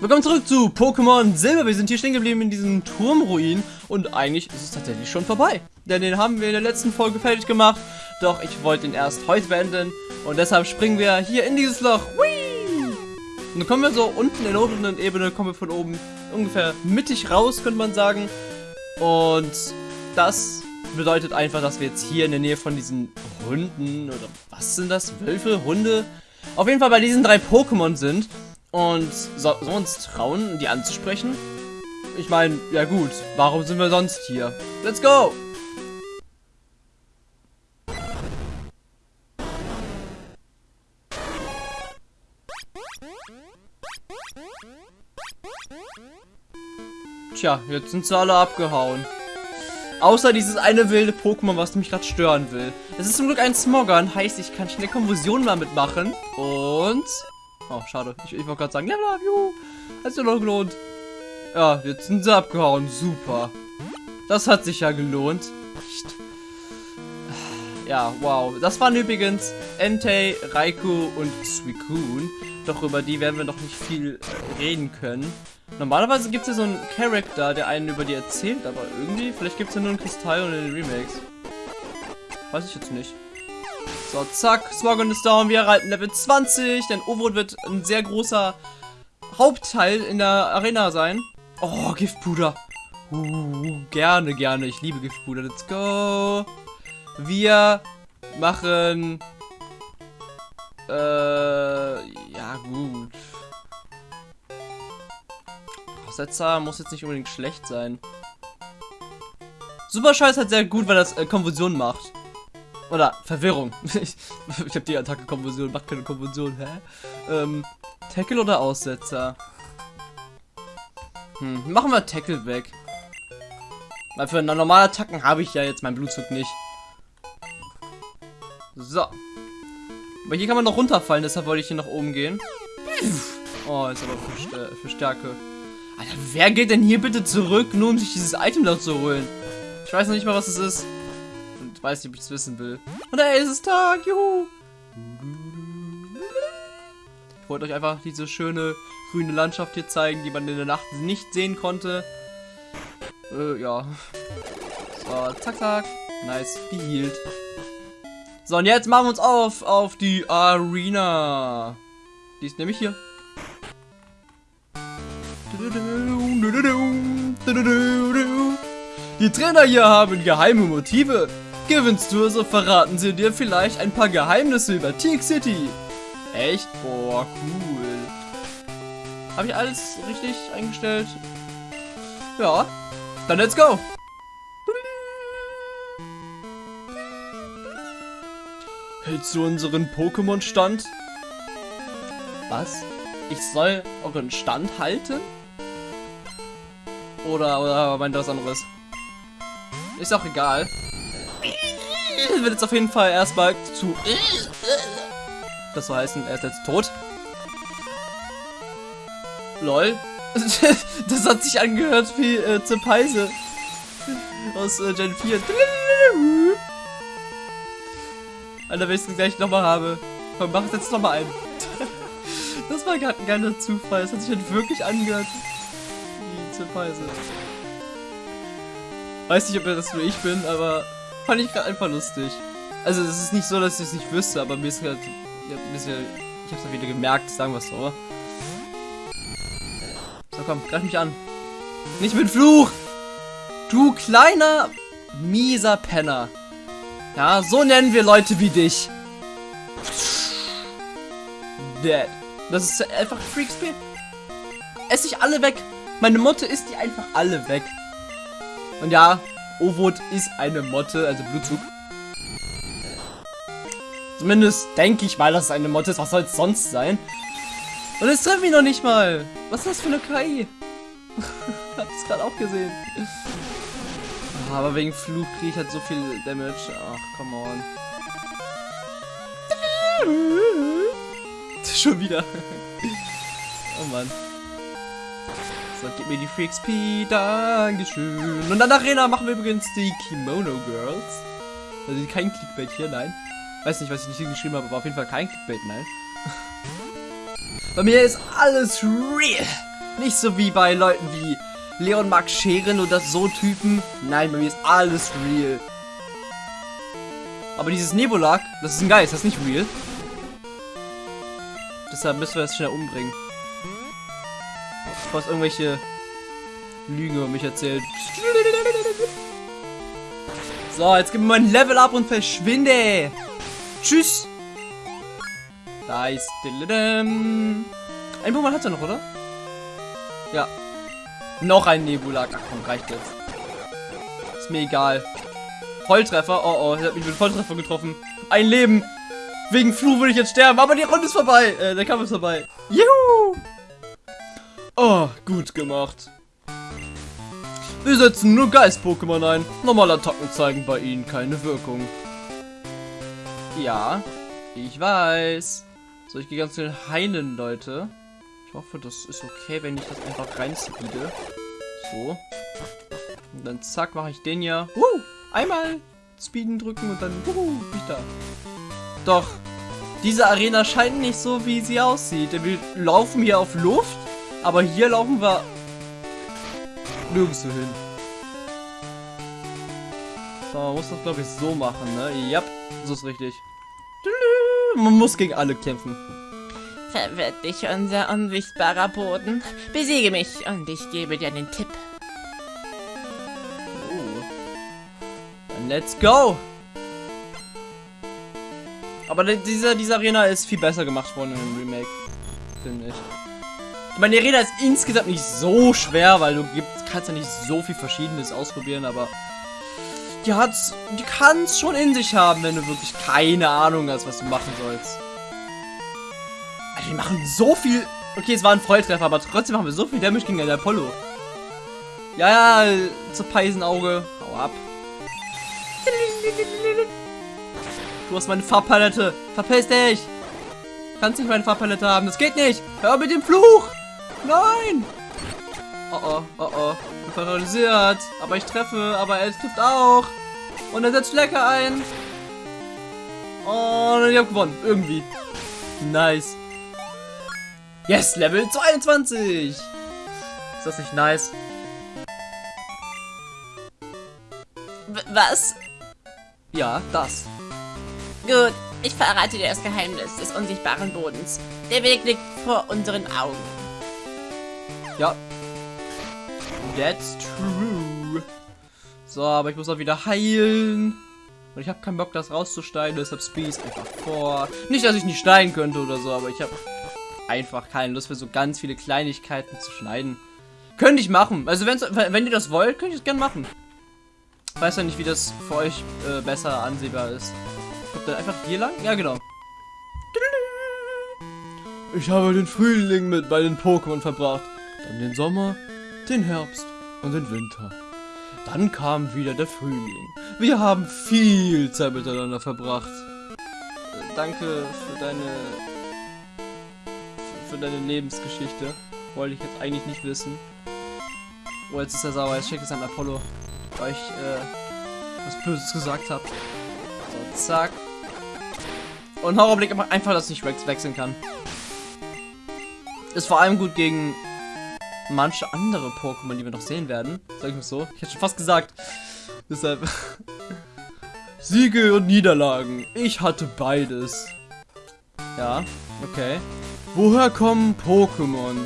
Willkommen zurück zu Pokémon Silber. Wir sind hier stehen geblieben in diesem Turmruin und eigentlich ist es tatsächlich schon vorbei. Denn den haben wir in der letzten Folge fertig gemacht. Doch ich wollte ihn erst heute beenden und deshalb springen wir hier in dieses Loch. Whee! Und dann kommen wir so unten in der oberen Ebene, kommen wir von oben ungefähr mittig raus, könnte man sagen. Und das bedeutet einfach, dass wir jetzt hier in der Nähe von diesen Hunden oder was sind das? Wölfe? Hunde? Auf jeden Fall bei diesen drei Pokémon sind. Und so, sollen wir uns trauen, die anzusprechen? Ich meine, ja gut, warum sind wir sonst hier? Let's go! Tja, jetzt sind sie alle abgehauen. Außer dieses eine wilde Pokémon, was mich gerade stören will. Es ist zum Glück ein Smoggern, heißt, ich kann schnell Konfusion mal mitmachen. Und... Oh, schade. Ich, ich wollte gerade sagen, Level up, juhu. Hat sich noch gelohnt. Ja, jetzt sind sie abgehauen. Super. Das hat sich ja gelohnt. Ja, wow. Das waren übrigens Entei, Raikou und Suicune. Doch über die werden wir noch nicht viel reden können. Normalerweise gibt es ja so einen Charakter, der einen über die erzählt, aber irgendwie, vielleicht gibt es ja nur einen Kristall und in den Remakes. Weiß ich jetzt nicht. So, zack, Smogon ist down, wir erhalten Level 20, denn Overwood wird ein sehr großer Hauptteil in der Arena sein. Oh, Giftpuder. Uh, gerne, gerne, ich liebe Giftpuder, let's go. Wir machen... Äh, ja gut. Aussetzer muss jetzt nicht unbedingt schlecht sein. Super Scheiß halt sehr gut, weil das äh, Konfusion macht. Oder Verwirrung. ich ich habe die Attacke Konfusion, macht keine Konfusion, hä? Ähm, Tackle oder Aussetzer? Hm, machen wir Tackle weg. Weil für normale Attacken habe ich ja jetzt meinen Blutzug nicht. So. Aber hier kann man noch runterfallen, deshalb wollte ich hier nach oben gehen. Oh, ist aber für, für Stärke. Alter, wer geht denn hier bitte zurück, nur um sich dieses Item da zu holen? Ich weiß noch nicht mal, was es ist. Und weiß nicht, ob ich es wissen will. Und es ist Tag, juhu! Ich wollte euch einfach diese schöne grüne Landschaft hier zeigen, die man in der Nacht nicht sehen konnte. Äh, ja. So, zack, zack. Nice, gehealt. So, und jetzt machen wir uns auf auf die Arena. Die ist nämlich hier. Die Trainer hier haben geheime Motive. Gewinnst du, so verraten sie dir vielleicht ein paar Geheimnisse über Teak City. Echt? Boah, cool. Habe ich alles richtig eingestellt? Ja. Dann let's go. Hältst du unseren Pokémon-Stand? Was? Ich soll euren Stand halten? Oder, oder meint was anderes? Ist auch egal. Wird jetzt auf jeden Fall erstmal zu... Das soll heißen, er ist jetzt tot. Lol. das hat sich angehört wie äh, Zepeise. Aus äh, Gen 4. Alter, wenn ich es gleich nochmal habe. Komm, mach es jetzt nochmal ein. das war gerade ein geiler Zufall. Das hat sich halt wirklich angehört. Wie Zepeise. Weiß nicht, ob das nur ich bin, aber fand ich gerade einfach lustig. Also es ist nicht so, dass ich es nicht wüsste, aber mir ist halt... Ich hab ein bisschen... Ich hab's wieder gemerkt, sagen wir es so. So, komm, greif mich an. Nicht mit Fluch! Du kleiner, mieser Penner. Ja, so nennen wir Leute wie dich. Dead. Das ist einfach Freak Speed. Ess ich alle weg. Meine Motte ist die einfach alle weg. Und ja, Ovot ist eine Motte, also Blutzug. Zumindest denke ich mal, dass es eine Motte ist. Was soll es sonst sein? Und es trifft mich noch nicht mal. Was ist das für eine KI? Hab es gerade auch gesehen. Aber wegen Fluch kriege ich halt so viel Damage. Ach, come on. Schon wieder. oh Mann. So, gib mir die Free XP. Dankeschön. Und dann Arena machen wir übrigens die Kimono Girls. Also kein Clickbait hier, nein. Weiß nicht, was ich nicht hingeschrieben habe, aber auf jeden Fall kein Clickbait, nein. Bei mir ist alles real. Nicht so wie bei Leuten wie Leon Max Scheren oder so Typen. Nein, bei mir ist alles real. Aber dieses Nebulak, das ist ein Geist, das ist nicht real. Deshalb müssen wir das schnell umbringen. Es irgendwelche Lügen über mich erzählt. So, jetzt gib mir mein Level ab und verschwinde. Tschüss. Nice. Ein Pokémon hat er noch, oder? Ja. Noch ein Nebulak. Ach komm, reicht jetzt. Ist mir egal. Volltreffer. Oh oh, er hat mich mit Volltreffer getroffen. Ein Leben. Wegen Fluch würde ich jetzt sterben, aber die Runde ist vorbei. Äh, der Kampf ist vorbei. Juhu! Gut gemacht. Wir setzen nur Geist-Pokémon ein. Normale Attacken zeigen bei ihnen keine Wirkung. Ja, ich weiß. So, ich gehe ganz schnell heilen, Leute. Ich hoffe, das ist okay, wenn ich das einfach rein speede. So. Und dann zack, mache ich den ja. Uh, einmal speeden drücken und dann uh, bin ich da. Doch, diese Arena scheint nicht so, wie sie aussieht. Wir laufen hier auf Luft, aber hier laufen wir nirgendwo hin. So, man muss das, glaube ich, so machen, ne? Ja, so ist richtig. Man muss gegen alle kämpfen. Verwirrt dich unser unsichtbarer Boden. Besiege mich und ich gebe dir den Tipp. Oh. Let's go! Aber dieser, diese Arena ist viel besser gemacht worden im Remake. Finde ich. Ich meine, die Arena ist insgesamt nicht so schwer, weil du gibst, kannst ja nicht so viel Verschiedenes ausprobieren, aber die hat's, die kann es schon in sich haben, wenn du wirklich keine Ahnung hast, was du machen sollst. Alter, die machen so viel... Okay, es war ein Volltreffer, aber trotzdem machen wir so viel Damage gegen den Apollo. Ja, ja, zur Peisenauge. Hau ab. Du hast meine Farbpalette. Verpiss dich. Kannst nicht meine Farbpalette haben. Das geht nicht. Hör mit dem Fluch. Nein. Oh oh, oh oh. Ich bin paralysiert. Aber ich treffe. Aber er trifft auch. Und er setzt Flecke ein. Und ich habe gewonnen. Irgendwie. Nice. Yes, Level 22. Ist das nicht nice? W was? Ja, das. Gut, ich verrate dir das Geheimnis des unsichtbaren Bodens. Der Weg liegt vor unseren Augen. Ja. That's true. So, aber ich muss auch wieder heilen. Und ich habe keinen Bock, das rauszuschneiden, deshalb speed einfach vor. Nicht, dass ich nicht schneiden könnte oder so, aber ich habe einfach keine Lust für so ganz viele Kleinigkeiten zu schneiden. Könnte ich machen. Also wenn ihr das wollt, könnt ihr es gerne machen. Ich weiß ja nicht, wie das für euch äh, besser ansehbar ist. Kommt dann einfach hier lang? Ja, genau. Ich habe den Frühling mit bei den Pokémon verbracht. Dann den Sommer, den Herbst und den Winter. Dann kam wieder der Frühling. Wir haben viel Zeit miteinander verbracht. Äh, danke für deine für, deine Lebensgeschichte. Wollte ich jetzt eigentlich nicht wissen. Oh, jetzt ist er sauer. Jetzt schickt es an Apollo, weil ich äh, was Böses gesagt habe. So, zack. Und Horrorblick einfach, dass ich Rex wechseln kann. Ist vor allem gut gegen manche andere Pokémon, die wir noch sehen werden. Sag ich mal so. Ich hätte schon fast gesagt. Deshalb. Siege und Niederlagen. Ich hatte beides. Ja, okay. Woher kommen Pokémon?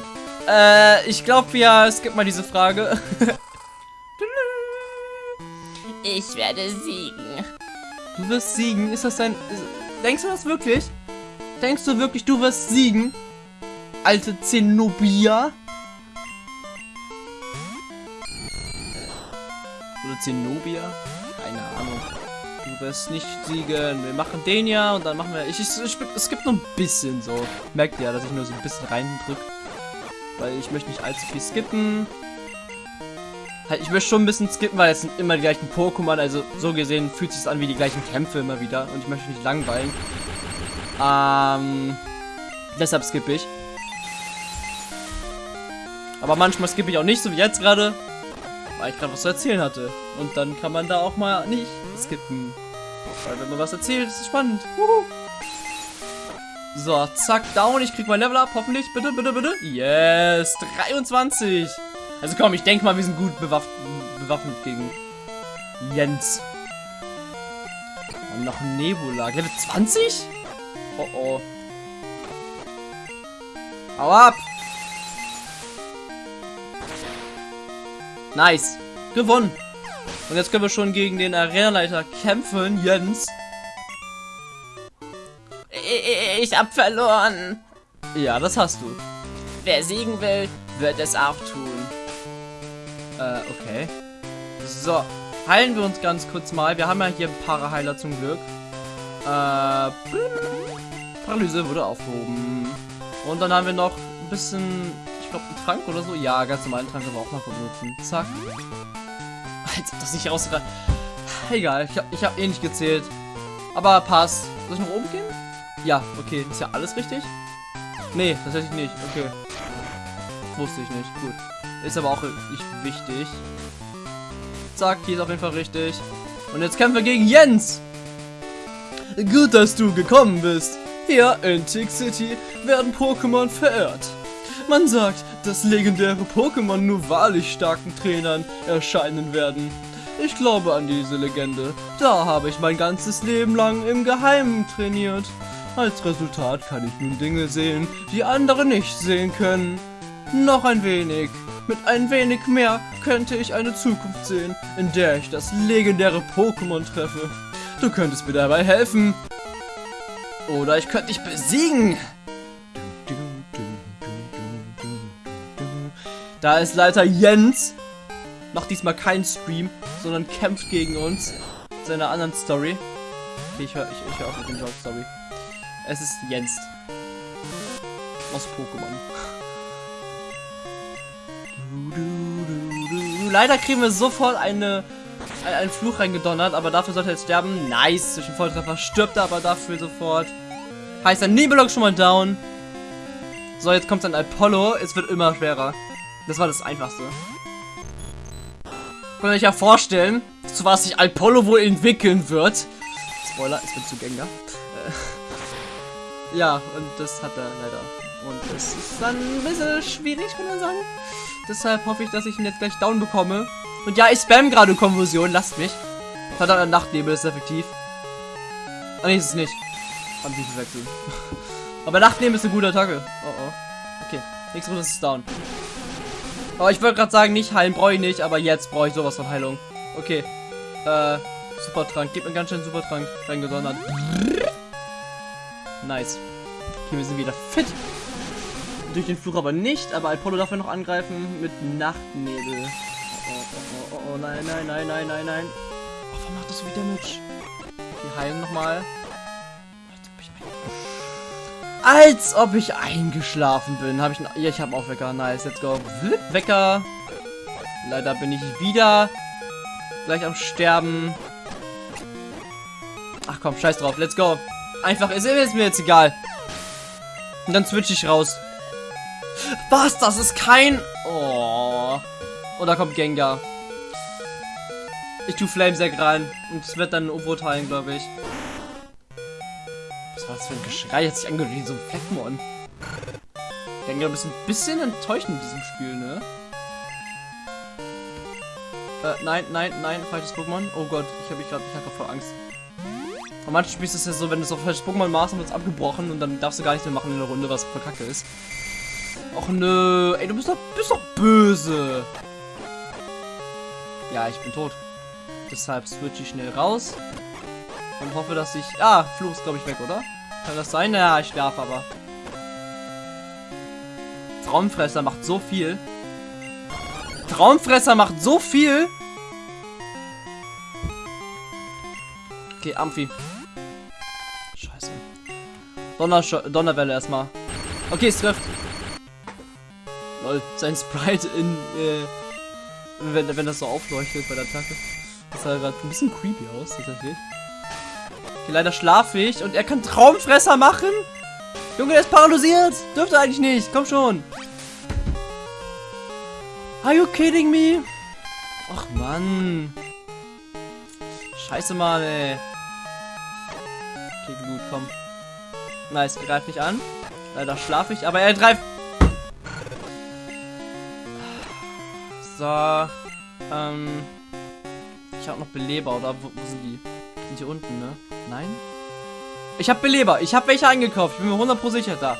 Äh, ich glaube ja, es gibt mal diese Frage. ich werde siegen. Du wirst siegen? Ist das dein... Denkst du das wirklich? Denkst du wirklich, du wirst siegen? Alte Zenobia? Oder Zenobia? Keine Ahnung. Du wirst nicht siegen. Wir machen den ja und dann machen wir... Ich, ich, ich, es gibt nur ein bisschen so. Merkt ihr ja, dass ich nur so ein bisschen reindrück. Weil ich möchte nicht allzu viel skippen. Halt, ich möchte schon ein bisschen skippen, weil es sind immer die gleichen Pokémon. Also so gesehen fühlt sich an wie die gleichen Kämpfe immer wieder. Und ich möchte nicht langweilen. Ähm, deshalb skippe ich. Aber manchmal skippe ich auch nicht, so wie jetzt gerade. Weil ich gerade was zu erzählen hatte. Und dann kann man da auch mal nicht skippen. Weil wenn man was erzählt, ist es spannend. Wuhu. So, zack, down. Ich krieg mein Level up. Hoffentlich. Bitte, bitte, bitte. Yes. 23. Also komm, ich denke mal, wir sind gut bewaff bewaffnet gegen Jens. Und noch Nebula. Level 20? Oh oh. Hau ab! Nice. Gewonnen. Und jetzt können wir schon gegen den Arenaleiter kämpfen, Jens. Ich hab verloren. Ja, das hast du. Wer siegen will, wird es auch tun. Äh, okay. So, heilen wir uns ganz kurz mal. Wir haben ja hier ein paar Heiler zum Glück. Äh, Paralyse wurde aufgehoben. Und dann haben wir noch ein bisschen, glaube, einen Trank oder so. Ja, ganz normalen Trank wir auch mal benutzen. Zack. Als ob das nicht rausgereicht. Egal, ich habe hab eh nicht gezählt. Aber passt. Soll ich nach oben gehen? Ja, okay. Ist ja alles richtig? Nee, tatsächlich nicht. Okay. Wusste ich nicht. Gut. Ist aber auch nicht wichtig. Zack, hier ist auf jeden Fall richtig. Und jetzt kämpfen wir gegen Jens. Gut, dass du gekommen bist. Hier in Tick City werden Pokémon verehrt. Man sagt, dass legendäre Pokémon nur wahrlich starken Trainern erscheinen werden. Ich glaube an diese Legende. Da habe ich mein ganzes Leben lang im Geheimen trainiert. Als Resultat kann ich nun Dinge sehen, die andere nicht sehen können. Noch ein wenig. Mit ein wenig mehr könnte ich eine Zukunft sehen, in der ich das legendäre Pokémon treffe. Du könntest mir dabei helfen. Oder ich könnte dich besiegen. Da ist Leiter Jens. Macht diesmal keinen Stream, sondern kämpft gegen uns. Seiner anderen Story. Okay, ich höre ich, ich hör auch mit dem Story. Es ist Jens. Aus Pokémon. Leider kriegen wir sofort eine, einen Fluch reingedonnert, aber dafür sollte er jetzt sterben. Nice, zwischen Volltreffer stirbt er aber dafür sofort. Heißt, ein Nebelok schon mal down. So, jetzt kommt dann Apollo. Es wird immer schwerer. Das war das Einfachste. Könnt ihr euch ja vorstellen, zu was sich Apollo wohl entwickeln wird. Spoiler, es wird zu. Äh, ja, und das hat er leider. Und das ist dann ein bisschen schwierig, kann man sagen. Deshalb hoffe ich, dass ich ihn jetzt gleich down bekomme. Und ja, ich spam gerade Konversion, lasst mich. Verdammt, Nachtnebel ist effektiv. Ah, nee, ist es nicht. Hab ich verwechselt. Aber Nachtnebel ist eine gute Attacke. Oh oh. Okay, nächste Runde ist es down. Aber ich wollte gerade sagen, nicht heilen brauche ich nicht, aber jetzt brauche ich sowas von Heilung. Okay. Äh, Supertrank. Gib mir ganz schön Supertrank reingesondert. Nice. Okay, wir sind wieder fit. Durch den Fluch aber nicht, aber Apollo darf ja noch angreifen mit Nachtnebel. Oh, oh, oh, oh, oh, nein, nein, nein, nein, nein, nein. Oh, warum macht das so viel Damage? Okay, heilen nochmal. Als ob ich eingeschlafen bin. Habe ich Ja, ich habe auch Wecker. Nice, let's go. Wecker. Leider bin ich wieder gleich am Sterben. Ach komm, scheiß drauf. Let's go. Einfach, ist, ist mir jetzt egal. Und dann switch ich raus. Was? Das ist kein... Oh. Oh, da kommt Gengar. Ich tue Flamesack rein. Und es wird dann U-Boot heilen, glaube ich. Was war das für ein Geschrei? Hat sich angehört wie so ein Fleckmon. Gengar ist ein bisschen enttäuschend in diesem Spiel, ne? Äh, nein, nein, nein, falsches Pokémon. Oh Gott, ich habe ich gerade, ich hatte voll Angst. Und manchmal spielst du es ja so, wenn du so falsches Pokémon machst, wird es abgebrochen und dann darfst du gar nicht mehr machen in der Runde, was für Kacke ist. Och nö, ey, du bist doch, bist doch böse. Ja, ich bin tot. Deshalb switch ich schnell raus. Und hoffe, dass ich... Ah, Fluch ist, glaube ich, weg, oder? Kann das sein? Ja, ich darf aber. Traumfresser macht so viel. Traumfresser macht so viel. Okay, Amphi. Scheiße. Donner Donnerwelle erstmal. Okay, es trifft. Lol, sein Sprite in, äh, wenn, wenn das so aufleuchtet bei der Attacke. Das sah gerade ein bisschen creepy aus, tatsächlich. Okay, leider schlafe ich und er kann Traumfresser machen? Junge, der ist paralysiert. Dürfte eigentlich nicht. Komm schon. Are you kidding me? Ach, Mann. Scheiße, Mann, ey. Okay, gut, komm. Nice, greift nicht an. Leider schlafe ich, aber er greift. So. Ähm. Ich habe noch Beleber, oder? Wo, wo, sind die? Sind hier unten, ne? Nein? Ich habe Beleber. Ich habe welche eingekauft. Ich bin mir 100% sicher da.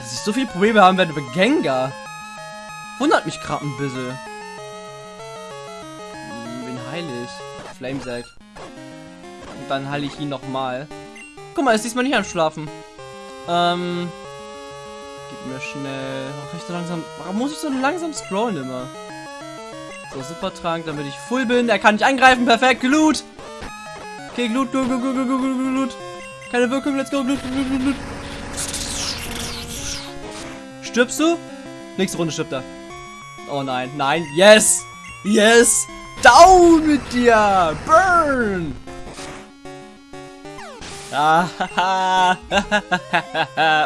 Dass ich so viele Probleme haben werde über Gengar. Wundert mich gerade ein bisschen. Hm, wen heile ich? Flamesack. Und dann heile ich ihn nochmal. Guck mal, ist diesmal nicht am Schlafen. Ähm. Gib mir schnell. Warum, ich so langsam, warum muss ich so langsam scrollen immer? So, Supertrank, damit ich full bin. Er kann nicht angreifen. Perfekt. Glut. Okay, Glut, Glut, Glut, Glut, Glut, Glut, Glut. Keine Wirkung. Let's go. Glut, Glut, Glut, Glut. Stirbst du? Nächste Runde stirbt er. Oh nein, nein. Yes. Yes. Down mit dir. Burn. Ah,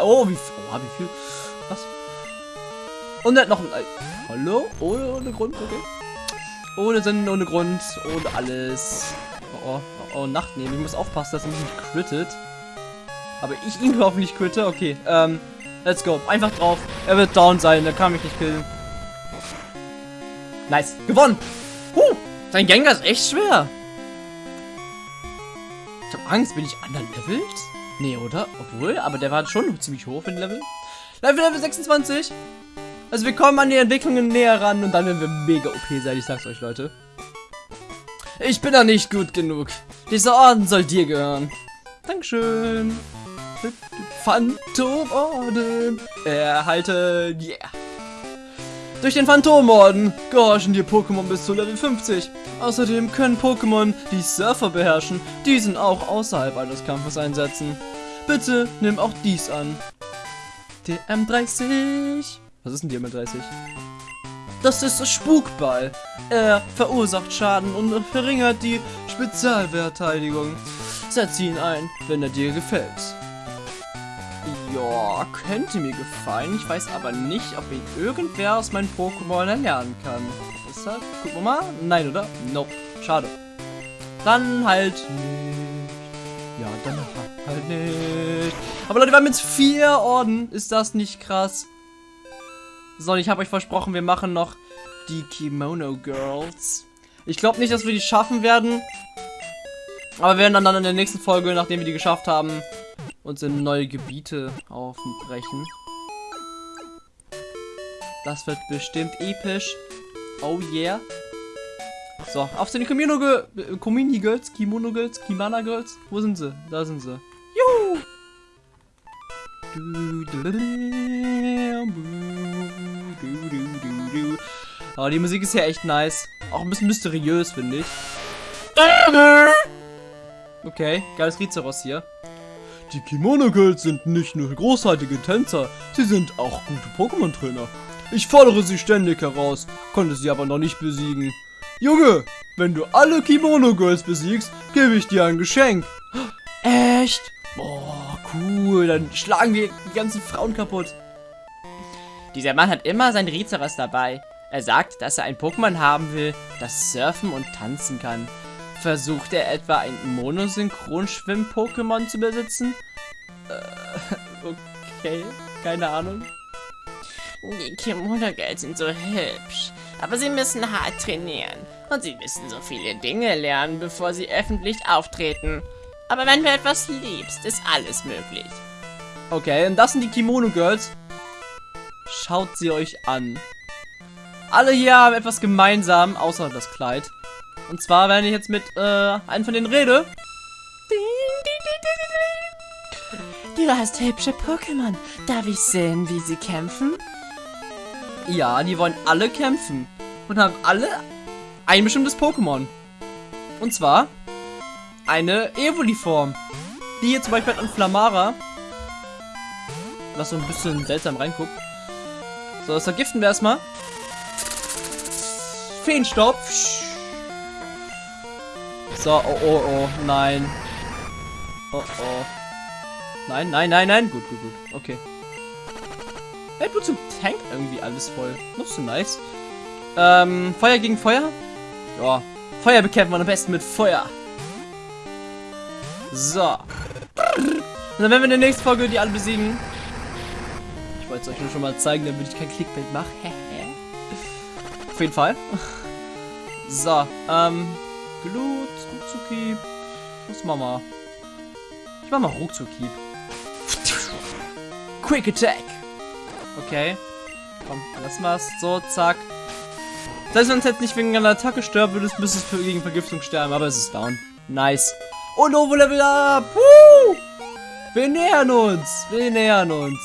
oh, wie, oh, wie viel? Was? Und hat noch ein... Hallo? Ohne, ohne Grund, okay. Ohne Sinn, ohne Grund, ohne alles. Oh, oh, oh, Nacht nehmen. Ich muss aufpassen, dass er mich nicht crittet. Aber ich ihn hoffentlich quitte. Okay, ähm, let's go. Einfach drauf. Er wird down sein, er kann mich nicht killen. Nice. Gewonnen. Huh, sein Gengar ist echt schwer. Ich hab Angst, bin ich underlevelt? Nee, oder? Obwohl, aber der war schon ziemlich hoch für den Level. Level Level 26. Also wir kommen an die Entwicklungen näher ran und dann werden wir mega OP sein, ich sag's euch, Leute. Ich bin da nicht gut genug. Dieser Orden soll dir gehören. Dankeschön. Phantomorden erhalten. Yeah. Durch den Phantomorden gehorchen dir Pokémon bis zu Level 50. Außerdem können Pokémon, die Surfer beherrschen, diesen auch außerhalb eines Kampfes einsetzen. Bitte nimm auch dies an. DM30. Was ist ein DM30? Das ist Spukball. Er verursacht Schaden und verringert die Spezialverteidigung. Setz ihn ein, wenn er dir gefällt. Ja, könnte mir gefallen. Ich weiß aber nicht, ob ihn irgendwer aus meinen Pokémon erlernen kann. Deshalb, gucken wir mal. Nein, oder? Nope. Schade. Dann halt nicht. Ja, dann halt nicht. Aber Leute, wir haben jetzt vier Orden. Ist das nicht krass? So, ich habe euch versprochen, wir machen noch die Kimono Girls. Ich glaube nicht, dass wir die schaffen werden. Aber wir werden dann in der nächsten Folge, nachdem wir die geschafft haben, uns in neue Gebiete aufbrechen. Das wird bestimmt episch. Oh yeah. So, auf zu den Kimono Girls, Komini Girls, Kimono Girls, Kimana Girls. Wo sind sie? Da sind sie. Juhu! Oh, die Musik ist ja echt nice. Auch ein bisschen mysteriös, finde ich. Okay, geiles Rizeros hier. Die Kimono Girls sind nicht nur großartige Tänzer, sie sind auch gute Pokémon-Trainer. Ich fordere sie ständig heraus, konnte sie aber noch nicht besiegen. Junge, wenn du alle Kimono Girls besiegst, gebe ich dir ein Geschenk. Echt? Boah, cool, dann schlagen wir die ganzen Frauen kaputt. Dieser Mann hat immer sein Rizeros dabei. Er sagt, dass er ein Pokémon haben will, das surfen und tanzen kann. Versucht er etwa ein Monosynchron-Schwimm-Pokémon zu besitzen? Äh, okay, keine Ahnung. Die Kimono Girls sind so hübsch, aber sie müssen hart trainieren und sie müssen so viele Dinge lernen, bevor sie öffentlich auftreten. Aber wenn du etwas liebst, ist alles möglich. Okay, und das sind die Kimono Girls. Schaut sie euch an. Alle hier haben etwas gemeinsam, außer das Kleid. Und zwar, wenn ich jetzt mit äh, einem von denen rede. Du hast hübsche Pokémon. Darf ich sehen, wie sie kämpfen? Ja, die wollen alle kämpfen. Und haben alle ein bestimmtes Pokémon. Und zwar eine Evoli-Form. Die hier zum Beispiel hat ein Flamara. Was so ein bisschen seltsam reinguckt. So, das vergiften wir erstmal. Feenstaub. So, oh, oh, oh, nein. Oh, oh. Nein, nein, nein, nein. Gut, gut, gut. Okay. Hey, du zum Tank irgendwie alles voll. Noch so nice. Ähm, Feuer gegen Feuer? Ja. Feuer bekämpfen wir am besten mit Feuer. So. Und dann werden wir in der nächsten Folge die alle besiegen. Ich wollte es euch nur schon mal zeigen, damit ich kein Clickbait mache. Auf jeden Fall. So, ähm, Glut, Ruckzucki. Was machen wir? Ich mach mal Ruckzucki. Quick Attack. Okay. Komm, lass mal's. So, zack. Heißt, wenn es jetzt nicht wegen einer Attacke stirbt, würde es müsste es gegen Vergiftung sterben, aber es ist down. Nice. Und Ovo Level Up! Woo! Wir nähern uns! Wir nähern uns!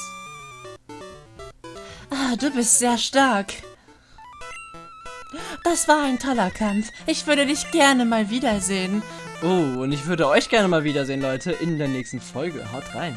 Ah, du bist sehr stark. Das war ein toller Kampf. Ich würde dich gerne mal wiedersehen. Oh, und ich würde euch gerne mal wiedersehen, Leute, in der nächsten Folge. Haut rein!